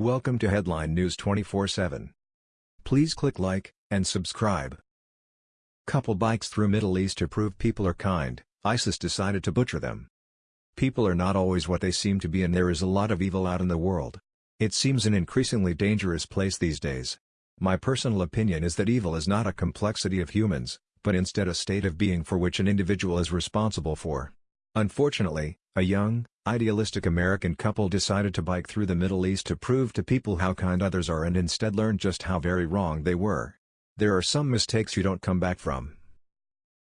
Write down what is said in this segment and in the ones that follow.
Welcome to Headline News 24/7. Please click like and subscribe. Couple bikes through Middle East to prove people are kind. ISIS decided to butcher them. People are not always what they seem to be and there is a lot of evil out in the world. It seems an increasingly dangerous place these days. My personal opinion is that evil is not a complexity of humans, but instead a state of being for which an individual is responsible for. Unfortunately, a young, idealistic American couple decided to bike through the Middle East to prove to people how kind others are and instead learned just how very wrong they were. There are some mistakes you don't come back from.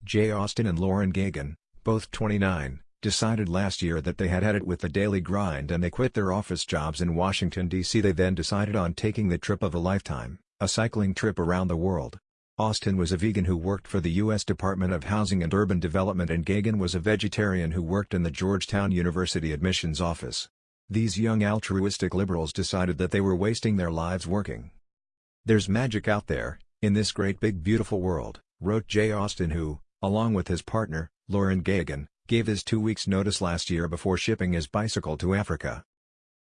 Jay Austin and Lauren Geoghegan, both 29, decided last year that they had had it with the daily grind and they quit their office jobs in Washington, D.C. They then decided on taking the trip of a lifetime, a cycling trip around the world. Austin was a vegan who worked for the U.S. Department of Housing and Urban Development and Geoghegan was a vegetarian who worked in the Georgetown University admissions office. These young altruistic liberals decided that they were wasting their lives working. There's magic out there, in this great big beautiful world, wrote Jay Austin who, along with his partner, Lauren Geoghegan, gave his two weeks notice last year before shipping his bicycle to Africa.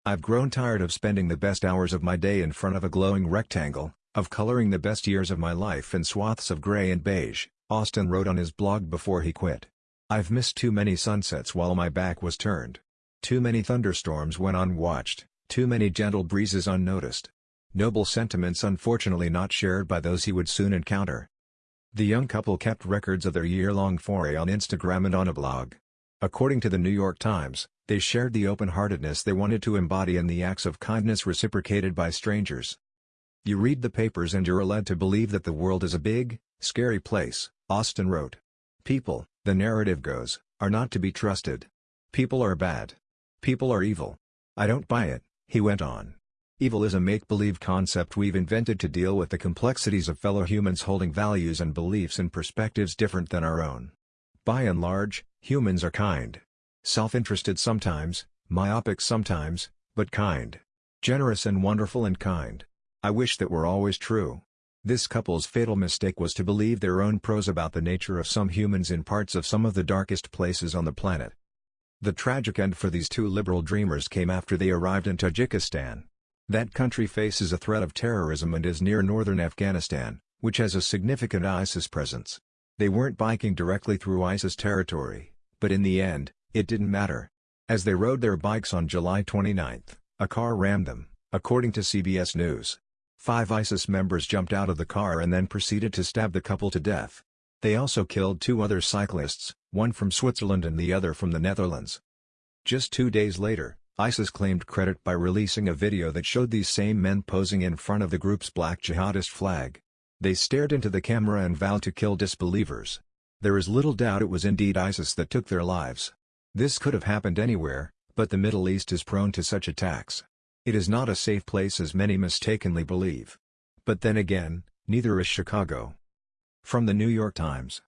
I've grown tired of spending the best hours of my day in front of a glowing rectangle, of coloring the best years of my life in swaths of gray and beige, Austin wrote on his blog before he quit. I've missed too many sunsets while my back was turned. Too many thunderstorms went unwatched, too many gentle breezes unnoticed. Noble sentiments unfortunately not shared by those he would soon encounter. The young couple kept records of their year-long foray on Instagram and on a blog. According to the New York Times, they shared the open-heartedness they wanted to embody in the acts of kindness reciprocated by strangers. You read the papers and you're led to believe that the world is a big, scary place, Austin wrote. People, the narrative goes, are not to be trusted. People are bad. People are evil. I don't buy it, he went on. Evil is a make-believe concept we've invented to deal with the complexities of fellow humans holding values and beliefs and perspectives different than our own. By and large, humans are kind. Self-interested sometimes, myopic sometimes, but kind. Generous and wonderful and kind. I wish that were always true. This couple's fatal mistake was to believe their own prose about the nature of some humans in parts of some of the darkest places on the planet. The tragic end for these two liberal dreamers came after they arrived in Tajikistan. That country faces a threat of terrorism and is near northern Afghanistan, which has a significant ISIS presence. They weren't biking directly through ISIS territory, but in the end, it didn't matter. As they rode their bikes on July 29, a car rammed them, according to CBS News. Five ISIS members jumped out of the car and then proceeded to stab the couple to death. They also killed two other cyclists, one from Switzerland and the other from the Netherlands. Just two days later, ISIS claimed credit by releasing a video that showed these same men posing in front of the group's black jihadist flag. They stared into the camera and vowed to kill disbelievers. There is little doubt it was indeed ISIS that took their lives. This could have happened anywhere, but the Middle East is prone to such attacks. It is not a safe place as many mistakenly believe. But then again, neither is Chicago. From the New York Times.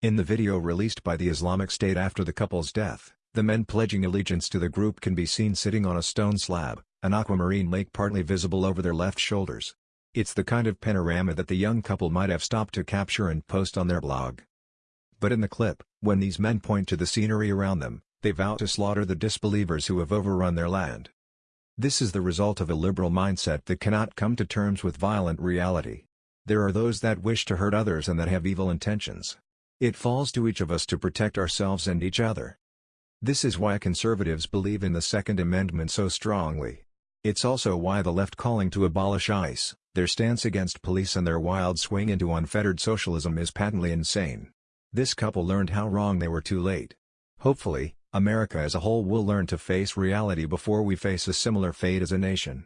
In the video released by the Islamic State after the couple's death, the men pledging allegiance to the group can be seen sitting on a stone slab, an aquamarine lake partly visible over their left shoulders. It's the kind of panorama that the young couple might have stopped to capture and post on their blog. But in the clip, when these men point to the scenery around them, they vow to slaughter the disbelievers who have overrun their land. This is the result of a liberal mindset that cannot come to terms with violent reality. There are those that wish to hurt others and that have evil intentions. It falls to each of us to protect ourselves and each other. This is why conservatives believe in the Second Amendment so strongly. It's also why the left calling to abolish ICE, their stance against police and their wild swing into unfettered socialism is patently insane. This couple learned how wrong they were too late. Hopefully, America as a whole will learn to face reality before we face a similar fate as a nation.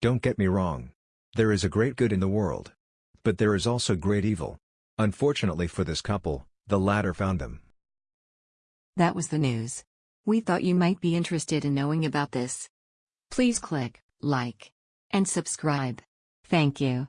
Don't get me wrong. There is a great good in the world. But there is also great evil. Unfortunately for this couple, the latter found them. That was the news. We thought you might be interested in knowing about this. Please click like and subscribe. Thank you.